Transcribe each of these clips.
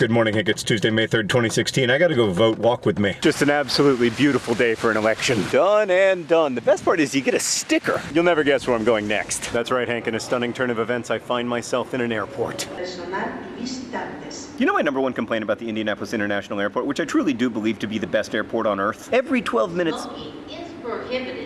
Good morning, Hank. It's Tuesday, May 3rd, 2016. I gotta go vote. Walk with me. Just an absolutely beautiful day for an election. Done and done. The best part is you get a sticker. You'll never guess where I'm going next. That's right, Hank. In a stunning turn of events, I find myself in an airport. You know my number one complaint about the Indianapolis International Airport, which I truly do believe to be the best airport on earth? Every 12 minutes... Smoking is prohibited at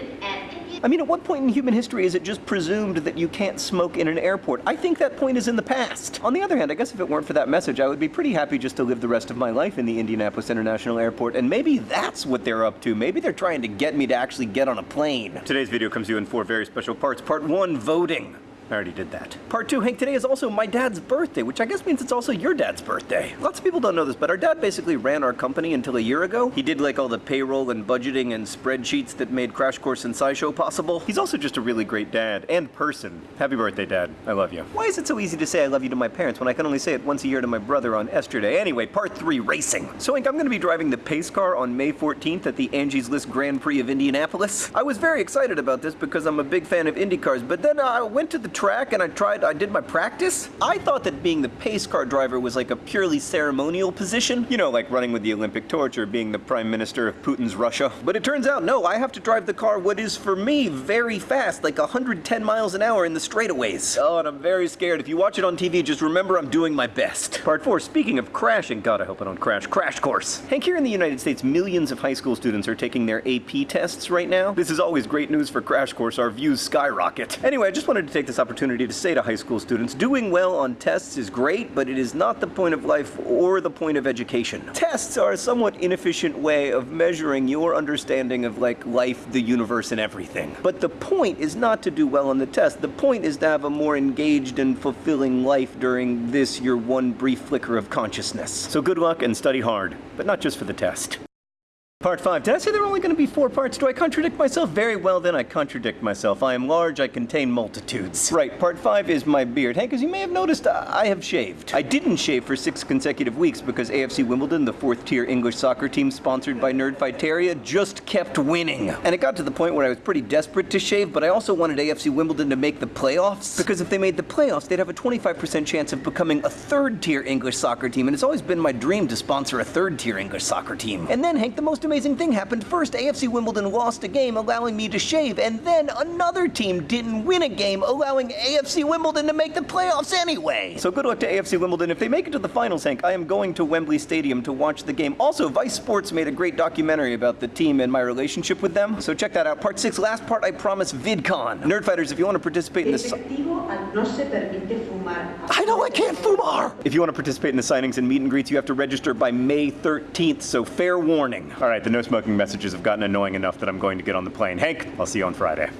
I mean, at what point in human history is it just presumed that you can't smoke in an airport? I think that point is in the past. On the other hand, I guess if it weren't for that message, I would be pretty happy just to live the rest of my life in the Indianapolis International Airport, and maybe that's what they're up to. Maybe they're trying to get me to actually get on a plane. Today's video comes to you in four very special parts. Part one, voting. I already did that. Part two, Hank, today is also my dad's birthday, which I guess means it's also your dad's birthday. Lots of people don't know this, but our dad basically ran our company until a year ago. He did like all the payroll and budgeting and spreadsheets that made Crash Course and SciShow possible. He's also just a really great dad and person. Happy birthday, Dad. I love you. Why is it so easy to say I love you to my parents when I can only say it once a year to my brother on Easter Anyway, part three, racing. So, Hank, I'm gonna be driving the pace car on May 14th at the Angie's List Grand Prix of Indianapolis. I was very excited about this because I'm a big fan of Indy cars, but then I went to the track and I tried I did my practice. I thought that being the pace car driver was like a purely ceremonial position. You know, like running with the Olympic torch or being the prime minister of Putin's Russia. But it turns out, no, I have to drive the car what is for me very fast, like 110 miles an hour in the straightaways. Oh, and I'm very scared. If you watch it on TV, just remember I'm doing my best. Part four, speaking of crashing, God, I hope I don't crash, crash course. Hank, here in the United States, millions of high school students are taking their AP tests right now. This is always great news for Crash Course. Our views skyrocket. Anyway, I just wanted to take this opportunity to say to high school students, doing well on tests is great, but it is not the point of life or the point of education. Tests are a somewhat inefficient way of measuring your understanding of like life, the universe, and everything. But the point is not to do well on the test. The point is to have a more engaged and fulfilling life during this, your one brief flicker of consciousness. So good luck and study hard, but not just for the test. Part 5. Did I say there were only going to be four parts? Do I contradict myself? Very well then, I contradict myself. I am large, I contain multitudes. Right, part 5 is my beard. Hank, as you may have noticed, I have shaved. I didn't shave for six consecutive weeks because AFC Wimbledon, the fourth tier English soccer team sponsored by Nerdfighteria, just kept winning. And it got to the point where I was pretty desperate to shave, but I also wanted AFC Wimbledon to make the playoffs because if they made the playoffs, they'd have a 25% chance of becoming a third tier English soccer team. And it's always been my dream to sponsor a third tier English soccer team. And then, Hank, the most amazing amazing thing happened. First, AFC Wimbledon lost a game, allowing me to shave, and then another team didn't win a game, allowing AFC Wimbledon to make the playoffs anyway. So good luck to AFC Wimbledon. If they make it to the finals, Hank, I am going to Wembley Stadium to watch the game. Also, Vice Sports made a great documentary about the team and my relationship with them, so check that out. Part six, last part, I promise, VidCon. Nerdfighters, if you want to participate in this... I know I can't fumar! If you want to participate in the signings and meet and greets, you have to register by May 13th, so fair warning. All right, the no smoking messages have gotten annoying enough that I'm going to get on the plane. Hank, I'll see you on Friday.